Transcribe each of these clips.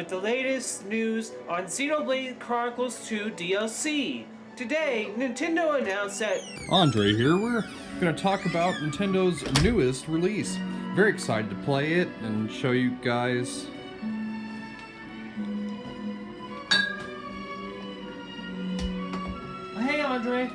the latest news on Xenoblade Chronicles 2 DLC. Today, Nintendo announced that Andre here. We're going to talk about Nintendo's newest release. Very excited to play it and show you guys. Hey Andre,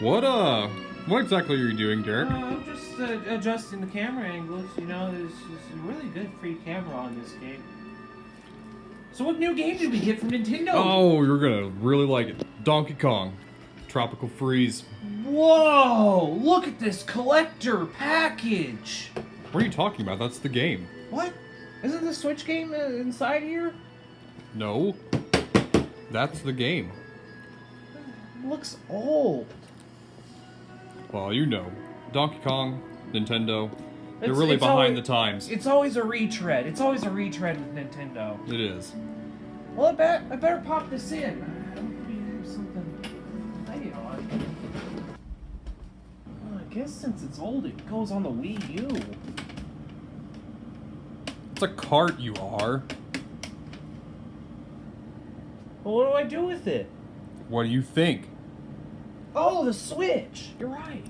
What uh? What exactly are you doing, uh, Derek? I'm just uh, adjusting the camera angles. You know, there's, there's a really good free camera on this game. So, what new game did we get from Nintendo? Oh, you're gonna really like it. Donkey Kong, Tropical Freeze. Whoa! Look at this collector package. What are you talking about? That's the game. What? Isn't the Switch game uh, inside here? No, that's the game. looks old. Well, you know, Donkey Kong, Nintendo. They're It's- really it's behind always- the times. It's always a retread. It's always a retread with Nintendo. It is. Well, I bet I better pop this in. I hope we have something to play on. Well, I guess since it's old, it goes on the Wii U. It's a cart, you are. Well, what do I do with it? What do you think? Oh, the Switch. You're right.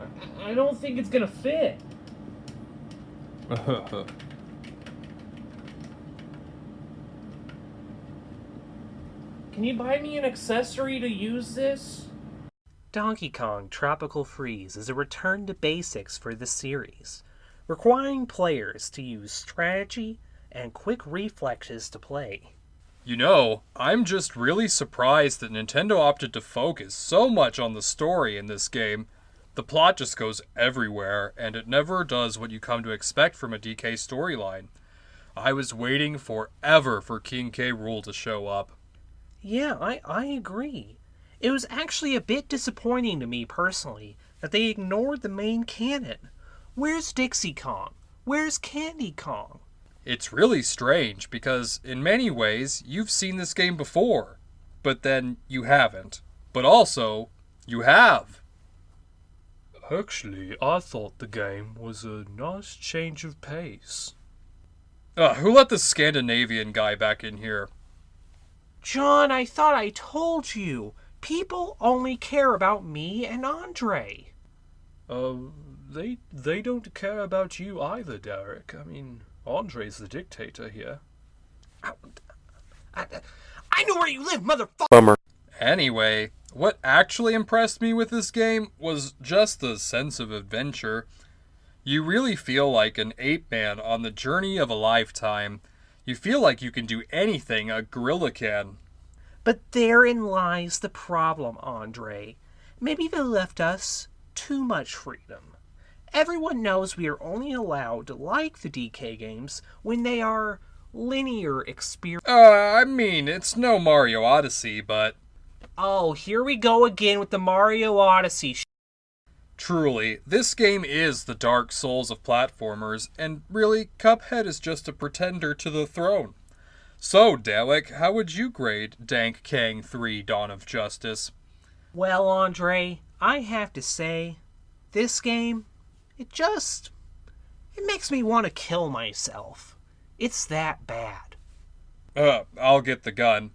I, I don't think it's gonna fit. Can you buy me an accessory to use this? Donkey Kong Tropical Freeze is a return to basics for the series, requiring players to use strategy and quick reflexes to play. You know, I'm just really surprised that Nintendo opted to focus so much on the story in this game. The plot just goes everywhere, and it never does what you come to expect from a DK storyline. I was waiting forever for King K. Rool to show up. Yeah, I, I agree. It was actually a bit disappointing to me personally that they ignored the main canon. Where's Dixie Kong? Where's Candy Kong? It's really strange because, in many ways, you've seen this game before, but then you haven't. But also, you have. Actually, I thought the game was a nice change of pace. Uh, who let the Scandinavian guy back in here? John, I thought I told you. People only care about me and Andre. Uh, they they don't care about you either, Derek. I mean, Andre's the dictator here. I, I know where you live, motherfucker! Bummer. Anyway, what actually impressed me with this game was just the sense of adventure. You really feel like an ape man on the journey of a lifetime. You feel like you can do anything a gorilla can. But therein lies the problem, Andre. Maybe they left us too much freedom. Everyone knows we are only allowed to like the DK games when they are linear experience. Uh, I mean, it's no Mario Odyssey, but Oh, here we go again with the Mario Odyssey. Sh- truly, this game is the Dark Souls of platformers, and really, Cuphead is just a pretender to the throne. So, Dalek, how would you grade Dank Kang 3 Dawn of Justice? well, Andre, I have to say, this game, it just. It makes me want to kill myself. It's that bad. Uh, I'll get the gun.